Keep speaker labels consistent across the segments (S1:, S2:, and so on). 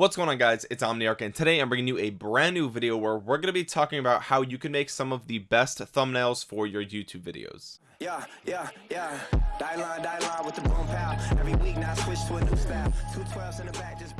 S1: what's going on guys? It's omniarch and today i'm bringing you a brand new video where we're going to be talking about how you can make some of the best thumbnails for your youtube videos. Yeah yeah yeah. Die line die line with the boom pow. Every week now switch to a new style. Two 12s in the back just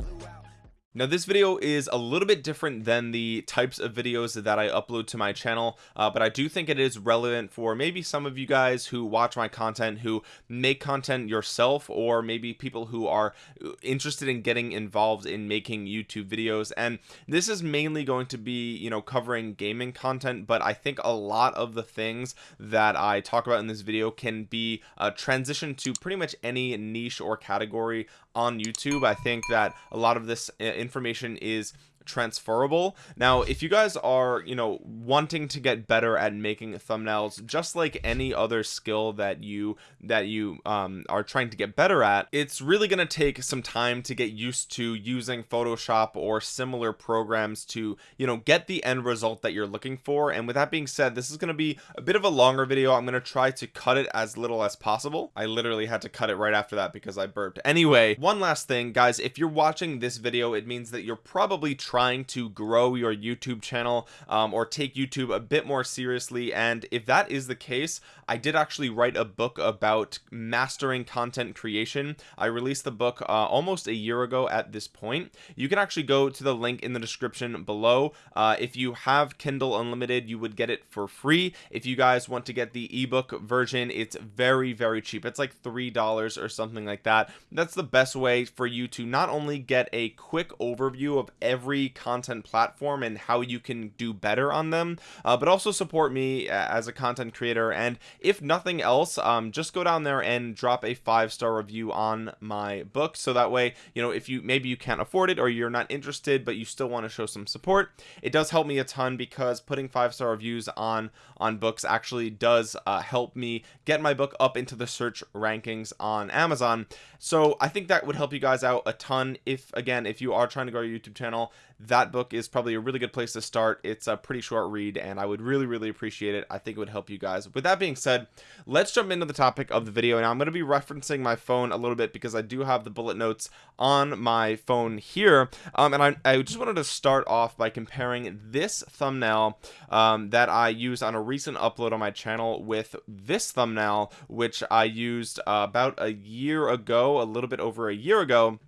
S1: now this video is a little bit different than the types of videos that I upload to my channel uh, but I do think it is relevant for maybe some of you guys who watch my content who make content yourself or maybe people who are uh, interested in getting involved in making YouTube videos. And this is mainly going to be you know covering gaming content but I think a lot of the things that I talk about in this video can be uh, transitioned to pretty much any niche or category on YouTube. I think that a lot of this uh, information is transferable. Now if you guys are you know wanting to get better at making thumbnails just like any other skill that you that you um, are trying to get better at it's really going to take some time to get used to using Photoshop or similar programs to you know get the end result that you're looking for. And with that being said this is going to be a bit of a longer video. I'm going to try to cut it as little as possible. I literally had to cut it right after that because I burped. Anyway one last thing guys. If you're watching this video it means that you're probably to grow your YouTube channel um, or take YouTube a bit more seriously. And if that is the case I did actually write a book about mastering content creation. I released the book uh, almost a year ago at this point. You can actually go to the link in the description below. Uh, if you have Kindle Unlimited you would get it for free. If you guys want to get the ebook version it's very very cheap. It's like three dollars or something like that. That's the best way for you to not only get a quick overview of every content content platform and how you can do better on them. Uh, but also support me uh, as a content creator. And if nothing else um, just go down there and drop a five star review on my book. So that way you know if you maybe you can't afford it or you're not interested but you still want to show some support it does help me a ton because putting five star reviews on on books actually does uh, help me get my book up into the search rankings on Amazon. So I think that would help you guys out a ton if again if you are trying to grow your YouTube channel that book is probably a really good place to start. It's a pretty short read and I would really really appreciate it. I think it would help you guys. With that being said let's jump into the topic of the video. Now I'm going to be referencing my phone a little bit because I do have the bullet notes on my phone here. Um, and I, I just wanted to start off by comparing this thumbnail um, that I used on a recent upload on my channel with this thumbnail which I used uh, about a year ago a little bit over a year ago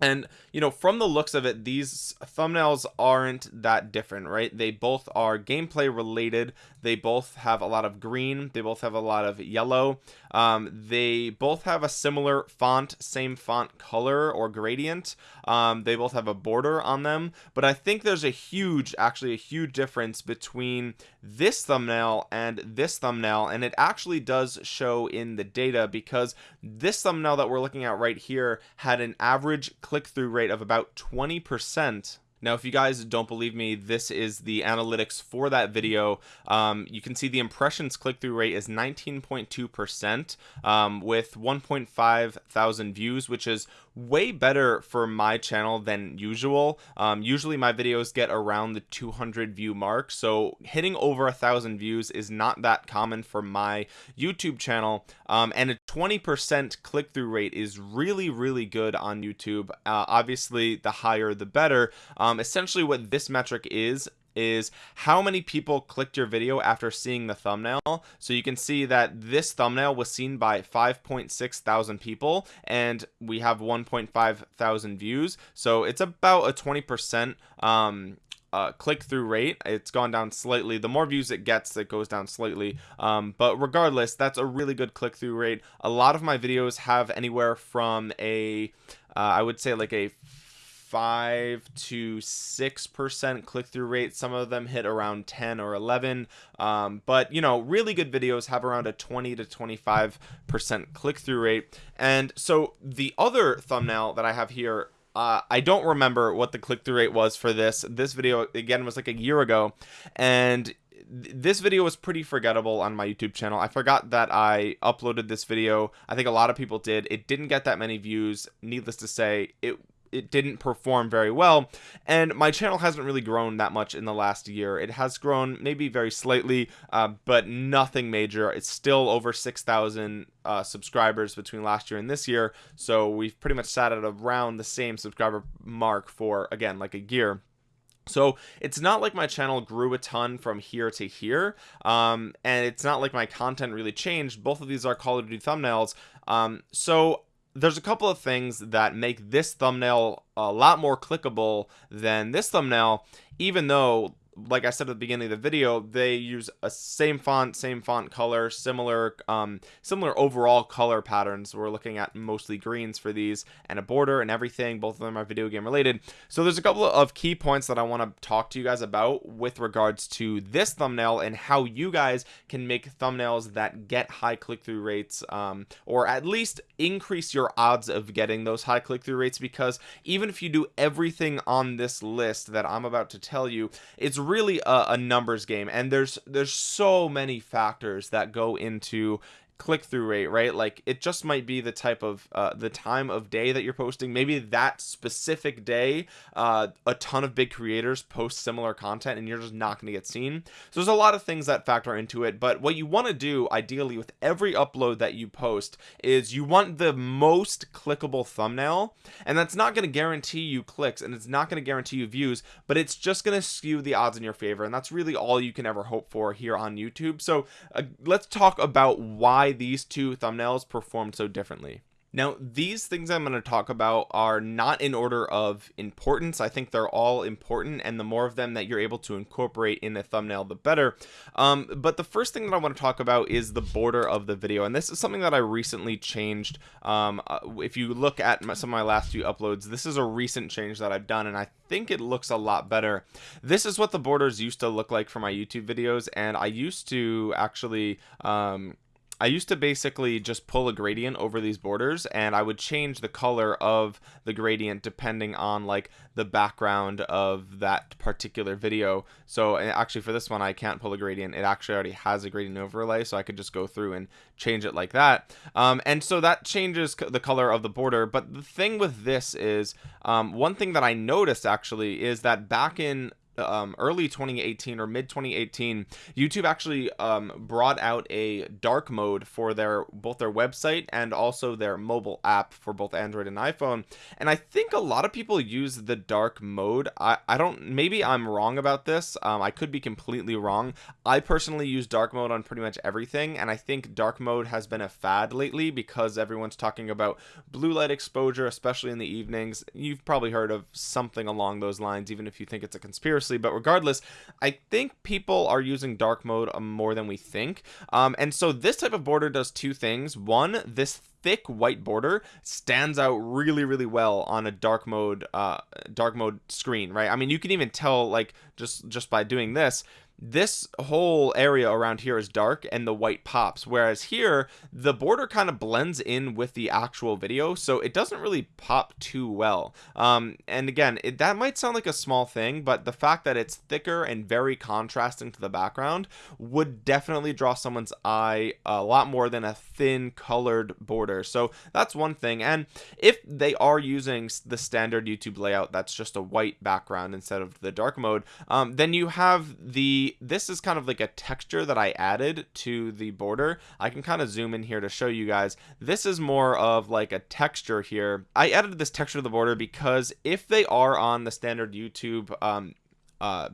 S1: and you know from the looks of it these thumbnails aren't that different right? They both are gameplay related. They both have a lot of green. They both have a lot of yellow um, they both have a similar font same font color or gradient. Um, they both have a border on them but I think there's a huge actually a huge difference between this thumbnail and this thumbnail and it actually does show in the data because this thumbnail that we're looking at right here had an average click-through rate of about 20 percent now if you guys don't believe me this is the analytics for that video. Um, you can see the impressions click-through rate is 19.2 percent um, with 1.5 thousand views which is way better for my channel than usual. Um, usually my videos get around the 200 view mark so hitting over a thousand views is not that common for my YouTube channel. Um, and a 20% click-through rate is really really good on YouTube. Uh, obviously the higher the better. Um, essentially what this metric is is how many people clicked your video after seeing the thumbnail. So you can see that this thumbnail was seen by 5.6 thousand people and we have 1.5 thousand views. So it's about a 20 percent um uh, click-through rate it's gone down slightly. The more views it gets it goes down slightly. Um, but regardless that's a really good click-through rate. A lot of my videos have anywhere from a uh, I would say like a five to six percent click-through rate. Some of them hit around 10 or 11 um, but you know really good videos have around a 20 to 25 percent click-through rate. And so the other thumbnail that I have here uh, I don't remember what the click-through rate was for this this video again was like a year ago and this video was pretty forgettable on my YouTube channel. I forgot that I uploaded this video. I think a lot of people did. It didn't get that many views. Needless to say, it it didn't perform very well. And my channel hasn't really grown that much in the last year. It has grown maybe very slightly uh, but nothing major. It's still over 6,000 uh, subscribers between last year and this year. So we've pretty much sat at around the same subscriber mark for again like a year. So it's not like my channel grew a ton from here to here um, and it's not like my content really changed. Both of these are call of duty thumbnails. Um, so there's a couple of things that make this thumbnail a lot more clickable than this thumbnail even though like I said at the beginning of the video, they use a same font, same font color, similar, um, similar overall color patterns. We're looking at mostly greens for these and a border and everything. Both of them are video game related. So there's a couple of key points that I want to talk to you guys about with regards to this thumbnail and how you guys can make thumbnails that get high click-through rates, um, or at least increase your odds of getting those high click-through rates. Because even if you do everything on this list that I'm about to tell you, it's really a, a numbers game and there's there's so many factors that go into click-through rate right? Like it just might be the type of uh, the time of day that you're posting. Maybe that specific day uh, a ton of big creators post similar content and you're just not going to get seen. So there's a lot of things that factor into it but what you want to do ideally with every upload that you post is you want the most clickable thumbnail and that's not going to guarantee you clicks and it's not going to guarantee you views but it's just going to skew the odds in your favor and that's really all you can ever hope for here on YouTube. So uh, let's talk about why why these two thumbnails performed so differently. Now these things I'm going to talk about are not in order of importance. I think they're all important and the more of them that you're able to incorporate in a thumbnail the better. Um, but the first thing that I want to talk about is the border of the video and this is something that I recently changed. Um, uh, if you look at my, some of my last few uploads this is a recent change that I've done and I think it looks a lot better. This is what the borders used to look like for my YouTube videos and I used to actually um, I used to basically just pull a gradient over these borders and I would change the color of the gradient depending on like the background of that particular video. So actually for this one I can't pull a gradient. It actually already has a gradient overlay so I could just go through and change it like that. Um, and so that changes the color of the border. But the thing with this is um, one thing that I noticed actually is that back in um, early 2018 or mid 2018 YouTube actually um, brought out a dark mode for their both their website and also their mobile app for both Android and iPhone. And I think a lot of people use the dark mode. I, I don't maybe I'm wrong about this. Um, I could be completely wrong. I personally use dark mode on pretty much everything and I think dark mode has been a fad lately because everyone's talking about blue light exposure especially in the evenings. You've probably heard of something along those lines even if you think it's a conspiracy but regardless I think people are using dark mode um, more than we think. Um, and so this type of border does two things. One this thick white border stands out really really well on a dark mode uh dark mode screen right? I mean you can even tell like just just by doing this this whole area around here is dark and the white pops whereas here the border kind of blends in with the actual video so it doesn't really pop too well. Um, and again it, that might sound like a small thing but the fact that it's thicker and very contrasting to the background would definitely draw someone's eye a lot more than a thin colored border. So that's one thing and if they are using the standard YouTube layout that's just a white background instead of the dark mode um, then you have the this is kind of like a texture that I added to the border. I can kind of zoom in here to show you guys. This is more of like a texture here. I added this texture to the border because if they are on the standard YouTube um uh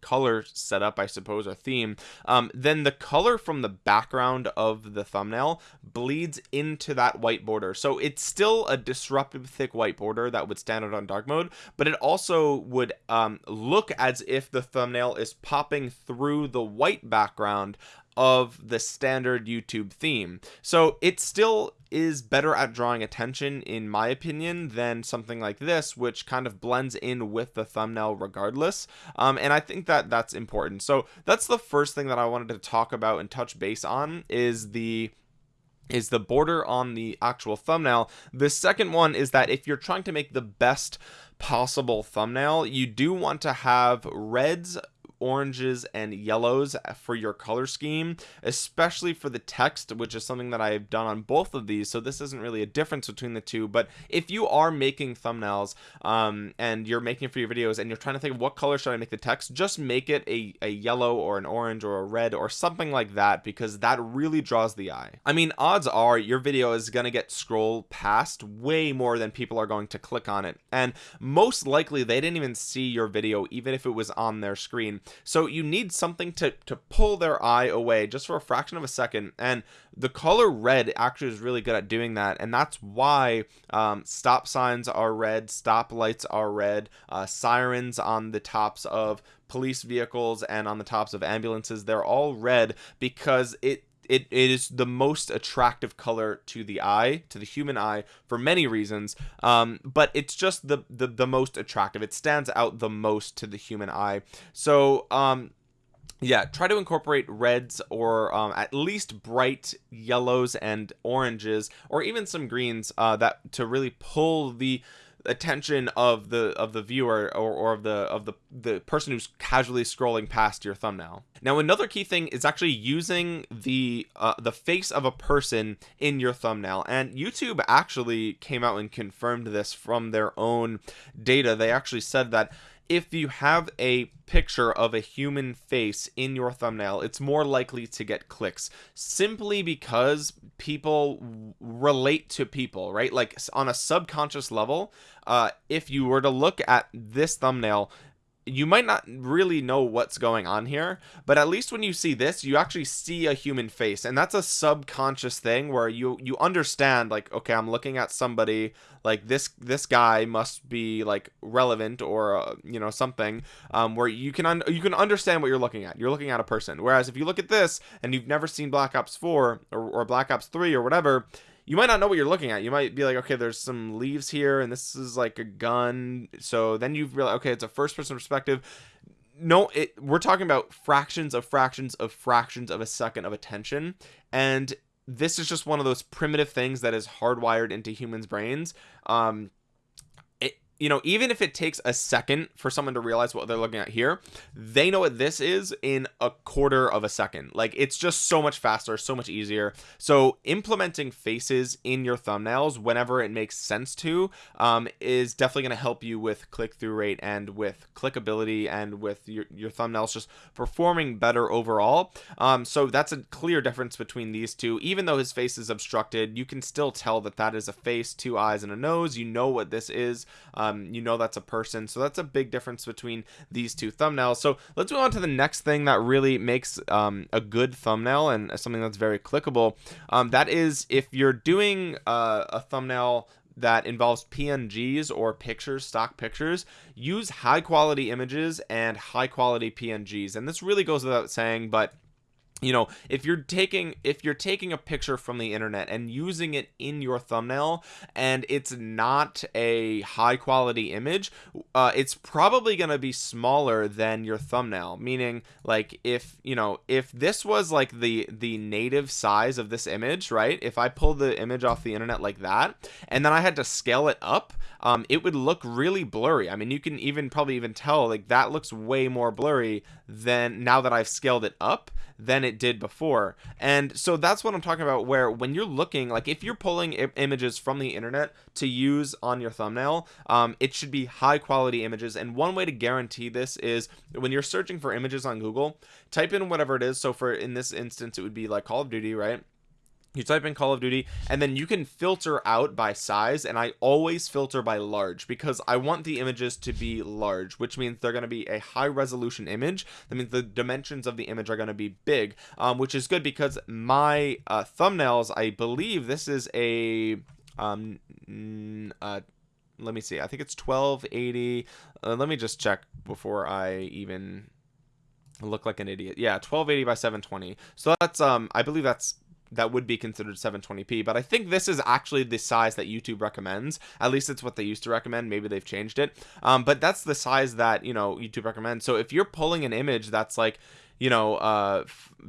S1: color setup I suppose or theme um, then the color from the background of the thumbnail bleeds into that white border. So it's still a disruptive thick white border that would stand out on dark mode but it also would um, look as if the thumbnail is popping through the white background of the standard YouTube theme. So it still is better at drawing attention in my opinion than something like this which kind of blends in with the thumbnail regardless. Um, and I think that that's important. So that's the first thing that I wanted to talk about and touch base on is the is the border on the actual thumbnail. The second one is that if you're trying to make the best possible thumbnail you do want to have reds oranges and yellows for your color scheme especially for the text which is something that I've done on both of these. So this isn't really a difference between the two but if you are making thumbnails um, and you're making for your videos and you're trying to think of what color should I make the text just make it a, a yellow or an orange or a red or something like that because that really draws the eye. I mean odds are your video is gonna get scrolled past way more than people are going to click on it. And most likely they didn't even see your video even if it was on their screen so you need something to to pull their eye away just for a fraction of a second. And the color red actually is really good at doing that. And that's why um, stop signs are red stop lights are red uh, sirens on the tops of police vehicles and on the tops of ambulances they're all red because it it, it is the most attractive color to the eye to the human eye for many reasons. Um, but it's just the, the the most attractive. It stands out the most to the human eye. So um yeah try to incorporate reds or um, at least bright yellows and oranges or even some greens uh, that to really pull the attention of the of the viewer or, or of the of the the person who's casually scrolling past your thumbnail. Now another key thing is actually using the uh, the face of a person in your thumbnail. And YouTube actually came out and confirmed this from their own data. They actually said that if you have a picture of a human face in your thumbnail it's more likely to get clicks simply because people relate to people right? Like on a subconscious level uh if you were to look at this thumbnail you might not really know what's going on here but at least when you see this you actually see a human face and that's a subconscious thing where you you understand like okay i'm looking at somebody like this this guy must be like relevant or uh, you know something um, where you can you can understand what you're looking at. You're looking at a person. Whereas if you look at this and you've never seen black ops 4 or, or black ops 3 or whatever you might not know what you're looking at. You might be like okay there's some leaves here and this is like a gun. So then you've realized okay it's a first person perspective. No it we're talking about fractions of fractions of fractions of a second of attention. And this is just one of those primitive things that is hardwired into humans brains. Um you know even if it takes a second for someone to realize what they're looking at here they know what this is in a quarter of a second. Like it's just so much faster so much easier. So implementing faces in your thumbnails whenever it makes sense to um, is definitely going to help you with click-through rate and with clickability and with your, your thumbnails just performing better overall. Um, so that's a clear difference between these two. Even though his face is obstructed you can still tell that that is a face two eyes and a nose. You know what this is um, um, you know that's a person. So that's a big difference between these two thumbnails. So let's move on to the next thing that really makes um, a good thumbnail and something that's very clickable. Um, that is if you're doing uh, a thumbnail that involves PNGs or pictures stock pictures use high quality images and high quality PNGs and this really goes without saying but you know if you're taking if you're taking a picture from the internet and using it in your thumbnail and it's not a high quality image uh, it's probably going to be smaller than your thumbnail. Meaning like if you know if this was like the the native size of this image right? If I pull the image off the internet like that and then I had to scale it up um, it would look really blurry. I mean you can even probably even tell like that looks way more blurry than now that I've scaled it up than it did before. And so that's what i'm talking about where when you're looking like if you're pulling images from the internet to use on your thumbnail um, it should be high quality images. And one way to guarantee this is when you're searching for images on google type in whatever it is. So for in this instance it would be like call of duty right you type in call of duty and then you can filter out by size and i always filter by large because i want the images to be large which means they're going to be a high resolution image. That means the dimensions of the image are going to be big um, which is good because my uh, thumbnails i believe this is a um uh let me see i think it's 1280 uh, let me just check before i even look like an idiot. Yeah 1280 by 720 so that's um i believe that's that would be considered 720p but i think this is actually the size that youtube recommends. At least it's what they used to recommend. Maybe they've changed it. Um, but that's the size that you know youtube recommends. So if you're pulling an image that's like you know uh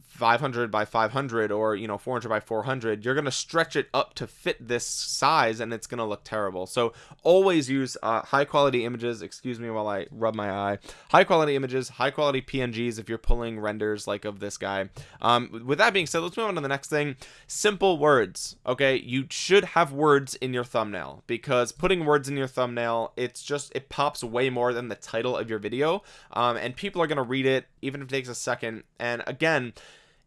S1: 500 by 500 or you know 400 by 400 you're going to stretch it up to fit this size and it's going to look terrible. So always use uh, high quality images. Excuse me while I rub my eye. High quality images high quality PNGs if you're pulling renders like of this guy. Um, with that being said let's move on to the next thing. Simple words okay? You should have words in your thumbnail because putting words in your thumbnail it's just it pops way more than the title of your video. Um, and people are going to read it even if it takes a second and again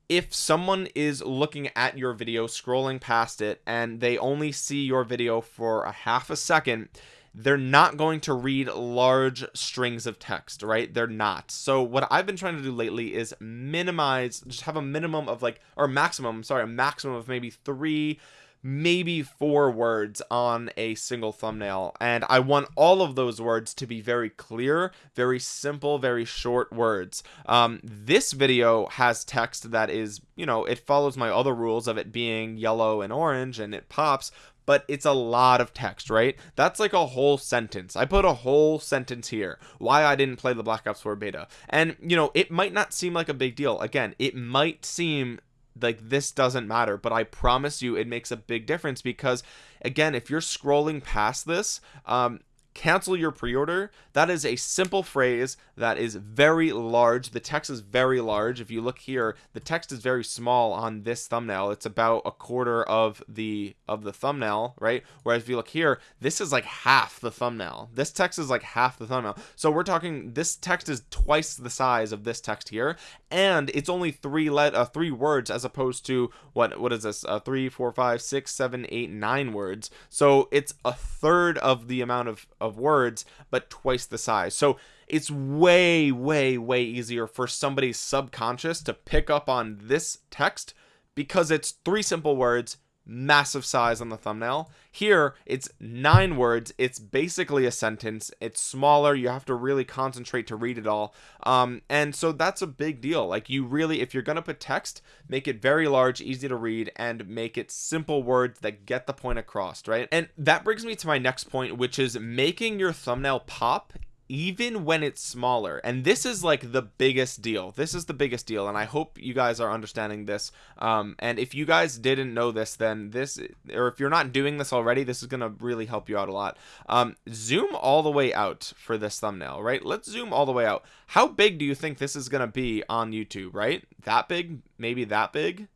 S1: if someone is looking at your video scrolling past it and they only see your video for a half a second they're not going to read large strings of text right? They're not. So what i've been trying to do lately is minimize just have a minimum of like or maximum sorry a maximum of maybe three maybe four words on a single thumbnail. And I want all of those words to be very clear very simple very short words. Um, this video has text that is you know it follows my other rules of it being yellow and orange and it pops but it's a lot of text right? That's like a whole sentence. I put a whole sentence here why I didn't play the Black Ops 4 beta. And you know it might not seem like a big deal. Again it might seem like this doesn't matter but i promise you it makes a big difference because again if you're scrolling past this um cancel your pre-order. That is a simple phrase that is very large. The text is very large. If you look here the text is very small on this thumbnail. It's about a quarter of the of the thumbnail right? Whereas if you look here this is like half the thumbnail. This text is like half the thumbnail. So we're talking this text is twice the size of this text here. And it's only three let uh, three words as opposed to what what is this? Uh, three four five six seven eight nine words. So it's a third of the amount of of words but twice the size. So it's way way way easier for somebody's subconscious to pick up on this text because it's three simple words massive size on the thumbnail. Here it's nine words. It's basically a sentence. It's smaller. You have to really concentrate to read it all. Um and so that's a big deal. Like you really if you're gonna put text make it very large easy to read and make it simple words that get the point across right? And that brings me to my next point which is making your thumbnail pop even when it's smaller. And this is like the biggest deal. This is the biggest deal and i hope you guys are understanding this. Um and if you guys didn't know this then this or if you're not doing this already this is going to really help you out a lot. Um zoom all the way out for this thumbnail right? Let's zoom all the way out. How big do you think this is going to be on youtube right? That big? Maybe that big?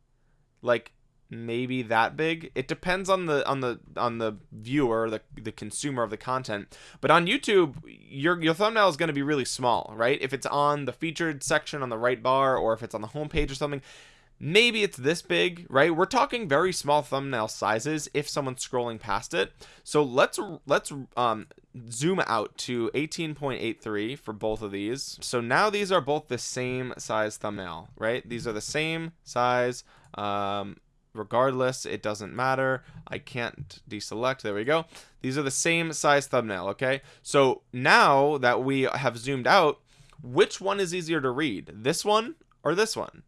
S1: Like maybe that big. It depends on the on the on the viewer the the consumer of the content. But on youtube your your thumbnail is going to be really small right? If it's on the featured section on the right bar or if it's on the home page or something maybe it's this big right? We're talking very small thumbnail sizes if someone's scrolling past it. So let's let's um zoom out to 18.83 for both of these. So now these are both the same size thumbnail right? These are the same size um regardless it doesn't matter. I can't deselect. There we go. These are the same size thumbnail okay? So now that we have zoomed out which one is easier to read this one or this one?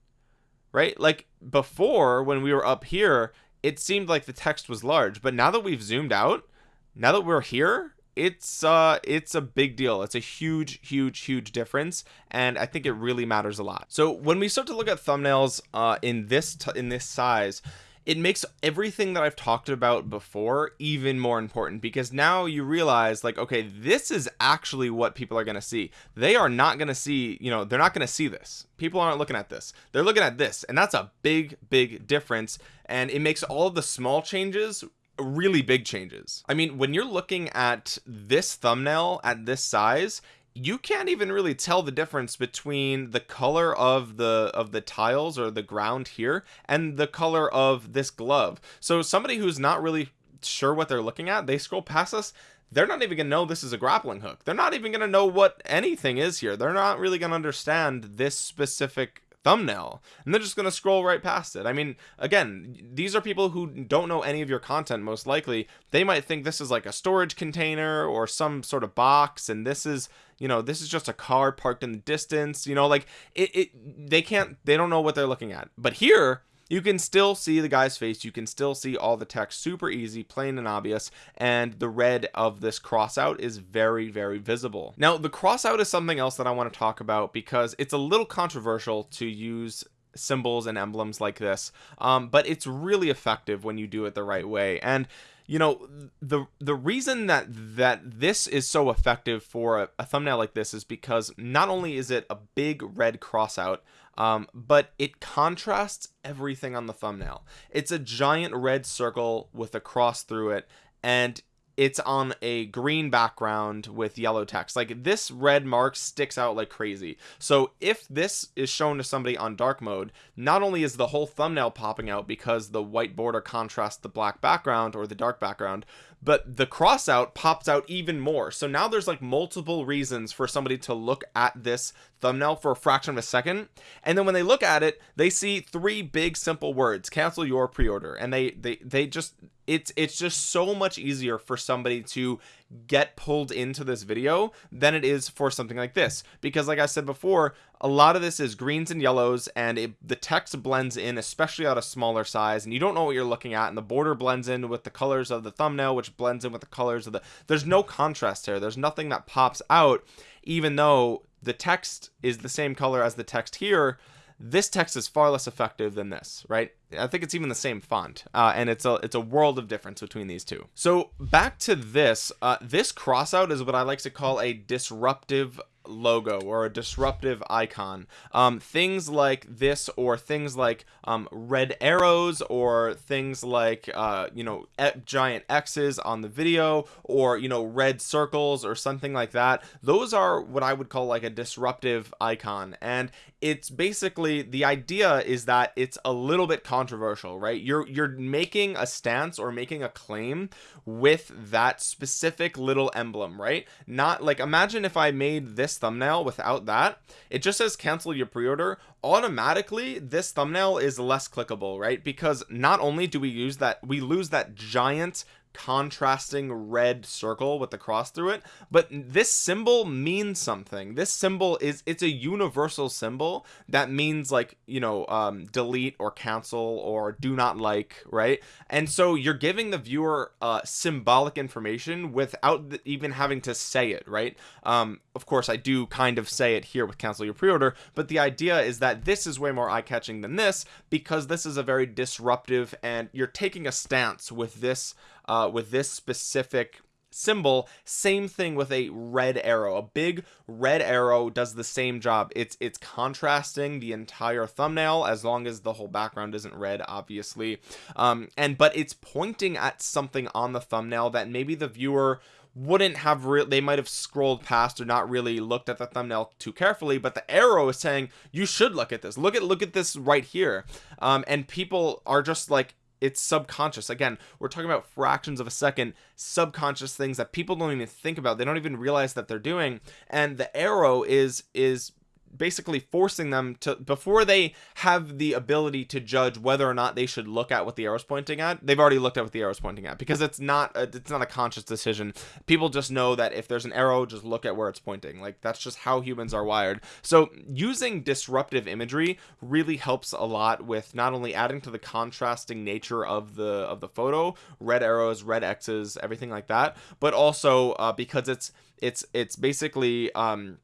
S1: Right? Like before when we were up here it seemed like the text was large but now that we've zoomed out now that we're here it's uh it's a big deal. It's a huge huge huge difference and i think it really matters a lot. So when we start to look at thumbnails uh in this in this size it makes everything that I've talked about before even more important because now you realize like okay this is actually what people are going to see. They are not going to see you know they're not going to see this. People aren't looking at this. They're looking at this and that's a big big difference and it makes all of the small changes really big changes. I mean when you're looking at this thumbnail at this size you can't even really tell the difference between the color of the of the tiles or the ground here and the color of this glove. So somebody who's not really sure what they're looking at they scroll past us they're not even gonna know this is a grappling hook. They're not even gonna know what anything is here. They're not really gonna understand this specific thumbnail and they're just going to scroll right past it. I mean again these are people who don't know any of your content most likely. They might think this is like a storage container or some sort of box and this is you know this is just a car parked in the distance you know like it, it they can't they don't know what they're looking at. But here you can still see the guy's face. You can still see all the text. Super easy plain and obvious. And the red of this crossout is very very visible. Now the crossout is something else that I want to talk about because it's a little controversial to use symbols and emblems like this. Um, but it's really effective when you do it the right way. And you know the the reason that that this is so effective for a, a thumbnail like this is because not only is it a big red crossout um, but it contrasts everything on the thumbnail. It's a giant red circle with a cross through it and it's on a green background with yellow text. Like this red mark sticks out like crazy. So if this is shown to somebody on dark mode not only is the whole thumbnail popping out because the white border contrasts the black background or the dark background but the cross out pops out even more. So now there's like multiple reasons for somebody to look at this thumbnail for a fraction of a second. And then when they look at it they see three big simple words cancel your pre-order. And they they they just it's it's just so much easier for somebody to get pulled into this video than it is for something like this. Because like I said before a lot of this is greens and yellows and it, the text blends in especially at a smaller size and you don't know what you're looking at and the border blends in with the colors of the thumbnail which blends in with the colors of the there's no contrast here. There's nothing that pops out even though the text is the same color as the text here this text is far less effective than this right? I think it's even the same font uh, and it's a it's a world of difference between these two. So back to this uh, this crossout is what I like to call a disruptive logo or a disruptive icon. Um, things like this or things like um, red arrows or things like uh, you know giant X's on the video or you know red circles or something like that. Those are what I would call like a disruptive icon. And it's basically the idea is that it's a little bit controversial right? You're you're making a stance or making a claim with that specific little emblem right? Not like imagine if I made this thumbnail without that it just says cancel your pre-order automatically this thumbnail is less clickable right? Because not only do we use that we lose that giant contrasting red circle with the cross through it. But this symbol means something. This symbol is it's a universal symbol that means like you know um delete or cancel or do not like right? And so you're giving the viewer uh symbolic information without even having to say it right? Um of course I do kind of say it here with cancel your pre-order but the idea is that this is way more eye-catching than this because this is a very disruptive and you're taking a stance with this uh, with this specific symbol same thing with a red arrow. A big red arrow does the same job. It's it's contrasting the entire thumbnail as long as the whole background isn't red obviously. Um and but it's pointing at something on the thumbnail that maybe the viewer wouldn't have real they might have scrolled past or not really looked at the thumbnail too carefully but the arrow is saying you should look at this. Look at look at this right here. Um and people are just like it's subconscious. Again we're talking about fractions of a second subconscious things that people don't even think about. They don't even realize that they're doing. And the arrow is is basically forcing them to before they have the ability to judge whether or not they should look at what the arrow's pointing at they've already looked at what the arrow's pointing at because it's not a, it's not a conscious decision. People just know that if there's an arrow just look at where it's pointing. Like that's just how humans are wired. So using disruptive imagery really helps a lot with not only adding to the contrasting nature of the of the photo red arrows red x's everything like that but also uh, because it's it's it's basically um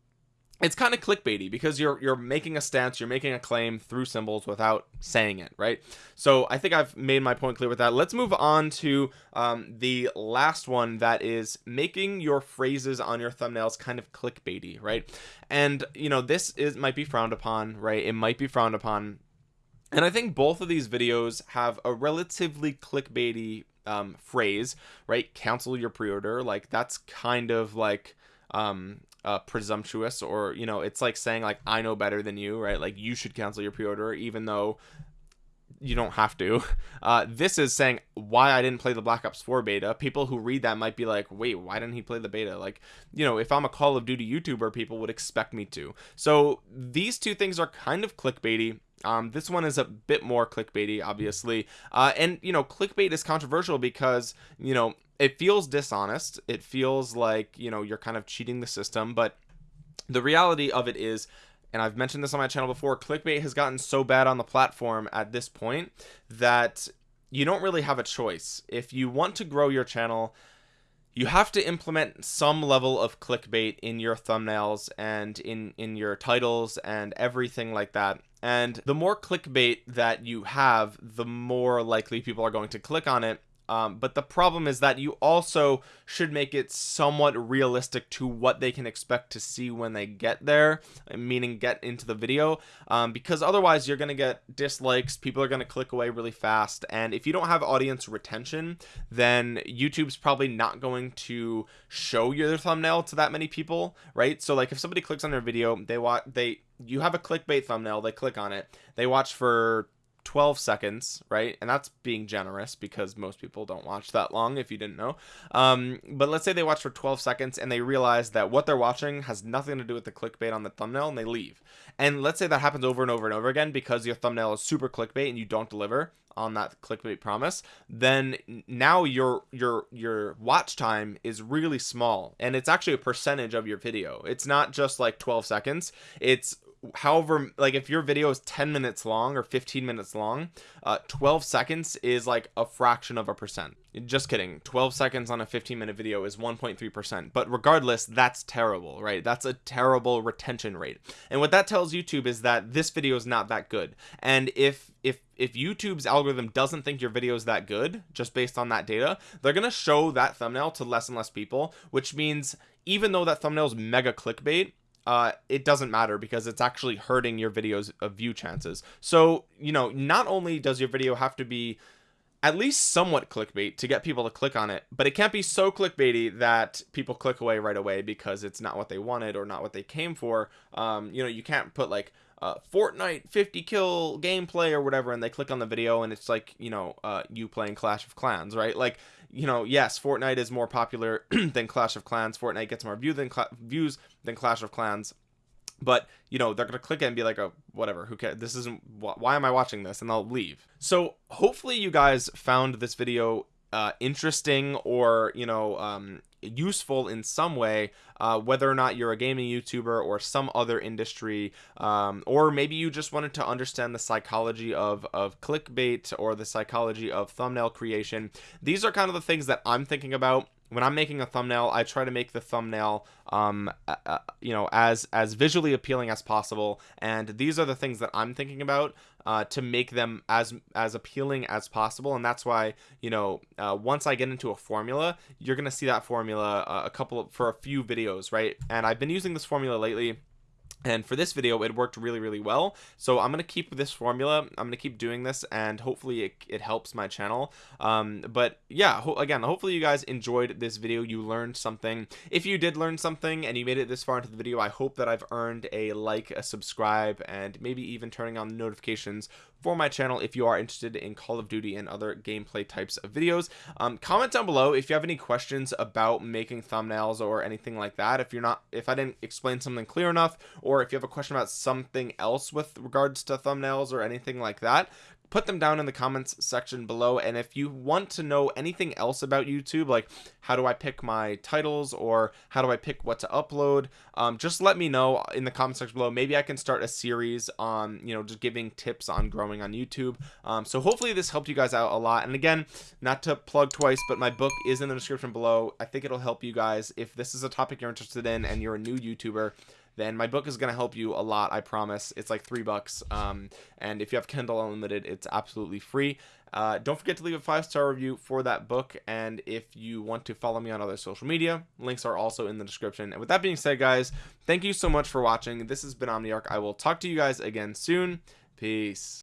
S1: it's kind of clickbaity because you're you're making a stance you're making a claim through symbols without saying it right? So I think I've made my point clear with that. Let's move on to um, the last one that is making your phrases on your thumbnails kind of clickbaity right? And you know this is might be frowned upon right? It might be frowned upon. And I think both of these videos have a relatively clickbaity um, phrase right? Cancel your pre-order. Like that's kind of like um uh, presumptuous or you know it's like saying like I know better than you right? Like you should cancel your pre-order even though you don't have to. Uh this is saying why I didn't play the Black Ops 4 beta. People who read that might be like wait why didn't he play the beta? Like you know if I'm a Call of Duty YouTuber people would expect me to. So these two things are kind of clickbaity. Um this one is a bit more clickbaity obviously. Uh and you know clickbait is controversial because you know it feels dishonest. It feels like you know you're kind of cheating the system but the reality of it is and I've mentioned this on my channel before clickbait has gotten so bad on the platform at this point that you don't really have a choice. If you want to grow your channel you have to implement some level of clickbait in your thumbnails and in in your titles and everything like that. And the more clickbait that you have the more likely people are going to click on it um, but the problem is that you also should make it somewhat realistic to what they can expect to see when they get there meaning get into the video. Um, because otherwise you're gonna get dislikes people are gonna click away really fast and if you don't have audience retention then YouTube's probably not going to show your thumbnail to that many people right? So like if somebody clicks on your video they want they you have a clickbait thumbnail they click on it they watch for 12 seconds right? And that's being generous because most people don't watch that long if you didn't know. Um, but let's say they watch for 12 seconds and they realize that what they're watching has nothing to do with the clickbait on the thumbnail and they leave. And let's say that happens over and over and over again because your thumbnail is super clickbait and you don't deliver on that clickbait promise then now your your your watch time is really small and it's actually a percentage of your video. It's not just like 12 seconds. It's however like if your video is 10 minutes long or 15 minutes long uh 12 seconds is like a fraction of a percent. Just kidding. 12 seconds on a 15 minute video is 1.3 percent. But regardless that's terrible right? That's a terrible retention rate. And what that tells youtube is that this video is not that good. And if if if youtube's algorithm doesn't think your video is that good just based on that data they're gonna show that thumbnail to less and less people which means even though that thumbnail is mega clickbait uh, it doesn't matter because it's actually hurting your videos of view chances. So you know not only does your video have to be at least somewhat clickbait to get people to click on it but it can't be so clickbaity that people click away right away because it's not what they wanted or not what they came for. Um you know you can't put like uh, Fortnite 50 kill gameplay or whatever and they click on the video and it's like you know uh, you playing Clash of Clans right? Like you know yes Fortnite is more popular than Clash of Clans. Fortnite gets more view than views than Clash of Clans. But you know they're gonna click it and be like oh whatever who cares this isn't why am I watching this? And they'll leave. So hopefully you guys found this video uh, interesting or you know um, useful in some way uh, whether or not you're a gaming youtuber or some other industry um, or maybe you just wanted to understand the psychology of of clickbait or the psychology of thumbnail creation. These are kind of the things that I'm thinking about when I'm making a thumbnail I try to make the thumbnail um uh, you know as as visually appealing as possible. And these are the things that I'm thinking about uh, to make them as as appealing as possible. And that's why you know uh, once I get into a formula you're gonna see that formula uh, a couple of, for a few videos right? And I've been using this formula lately and for this video it worked really really well. So i'm going to keep this formula. I'm going to keep doing this and hopefully it, it helps my channel. Um but yeah ho again hopefully you guys enjoyed this video. You learned something. If you did learn something and you made it this far into the video i hope that i've earned a like a subscribe and maybe even turning on notifications for my channel if you are interested in Call of Duty and other gameplay types of videos. Um, comment down below if you have any questions about making thumbnails or anything like that. If you're not if I didn't explain something clear enough or if you have a question about something else with regards to thumbnails or anything like that put them down in the comments section below and if you want to know anything else about YouTube like how do I pick my titles or how do I pick what to upload um, just let me know in the comment section below. Maybe I can start a series on you know just giving tips on growing on YouTube. Um, so hopefully this helped you guys out a lot. And again not to plug twice but my book is in the description below. I think it'll help you guys. If this is a topic you're interested in and you're a new YouTuber then my book is going to help you a lot i promise. It's like three bucks um, and if you have kindle unlimited it's absolutely free. Uh, don't forget to leave a five star review for that book and if you want to follow me on other social media links are also in the description. And with that being said guys thank you so much for watching. This has been omniarch. I will talk to you guys again soon. Peace